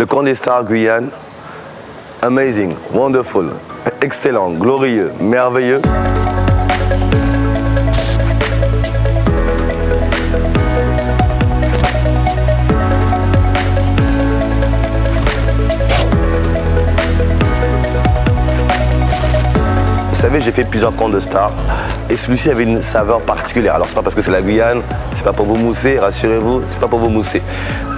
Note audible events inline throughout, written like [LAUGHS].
Le camp Guyane, amazing, wonderful, excellent, glorieux, merveilleux. Savez, j'ai fait plusieurs camps de stars et celui-ci avait une saveur particulière. Alors, c'est pas parce que c'est la Guyane, c'est pas pour vous mousser, rassurez-vous, c'est pas pour vous mousser.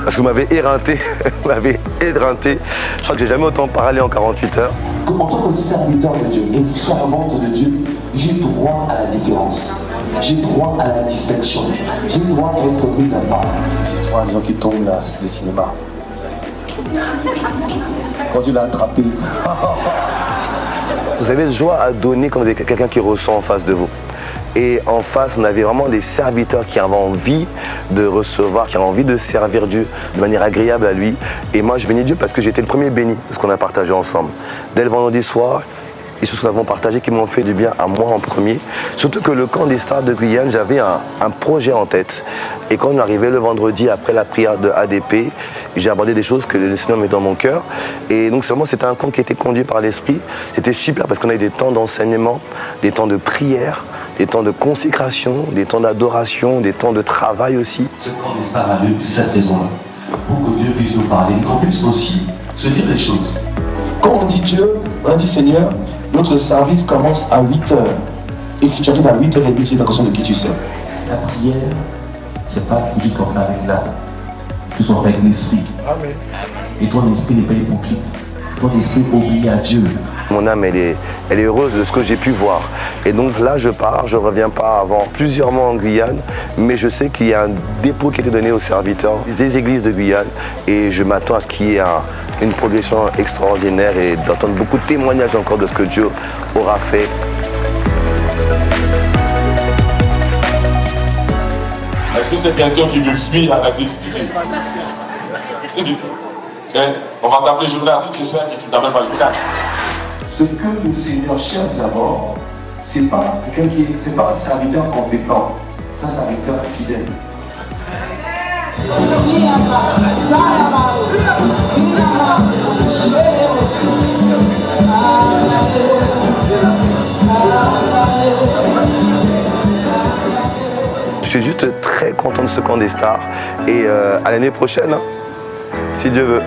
Parce que vous m'avez éreinté, [LAUGHS] vous m'avez éreinté. Je crois que j'ai jamais autant parlé en 48 heures. En tant que serviteur de Dieu et servante de Dieu, j'ai droit à la différence. J'ai droit à la distinction. J'ai droit à être mis à part. Ces histoires, les gens qui tombent là, c'est le cinéma. Quand tu l'as attrapé, [LAUGHS] Vous avez joie à donner comme des- quelqu'un qui ressent en face de vous. Et en face, on avait vraiment des serviteurs qui avaient envie de recevoir, qui avaient envie de servir Dieu de manière agréable à lui. Et moi, je bénis Dieu parce que j'étais le premier béni de ce qu'on a partagé ensemble. Dès le vendredi soir, et ce que nous avons partagé qui m'ont fait du bien à moi en premier. Surtout que le camp des stars de Guyane, j'avais un, projet en tête. Et quand on arrivé le vendredi après la prière de ADP, j'ai abordé des choses que le Seigneur met dans mon cœur. Et donc seulement c'était un camp qui était conduit par l'Esprit. C'était super parce qu'on a eu des temps d'enseignement, des temps de prière, des temps de consécration, des temps d'adoration, des temps de travail aussi. Ce camp des stars a lieu, c'est cette raison-là. Pour que Dieu puisse nous parler, qu'on puisse aussi se dire les choses. Quand on dit Dieu, on dit Seigneur, notre service commence à 8 heures. Et que tu arrives à 8h30, tu es pas conscient de qui tu sais. La prière, c'est pas vie qu'on avec l'âme, que soit avec l'esprit. Et ton esprit n'est pas hypocrite. Ton esprit obéit à Dieu. Mon âme, elle est, elle est heureuse de ce que j'ai pu voir. Et donc là, je pars, je ne reviens pas avant plusieurs mois en Guyane, mais je sais qu'il y a un dépôt qui a été donné aux serviteurs des églises de Guyane et je m'attends à ce qu'il y ait un- une progression extraordinaire et d'entendre beaucoup de témoignages encore de ce que Dieu aura fait. Est-ce que c'est quelqu'un qui veut fuir à la destinée Hein? [LAUGHS] On va t'appeler Jonas, j'espère que tu t'appelles pas Jonas. Ce que le Seigneur cherche d'abord, c'est pas quelqu'un qui est, c'est pas un serviteur compétent, c'est un serviteur fidèle. Je suis juste très content de ce camp des stars et euh, à l'année prochaine, hein, si Dieu veut.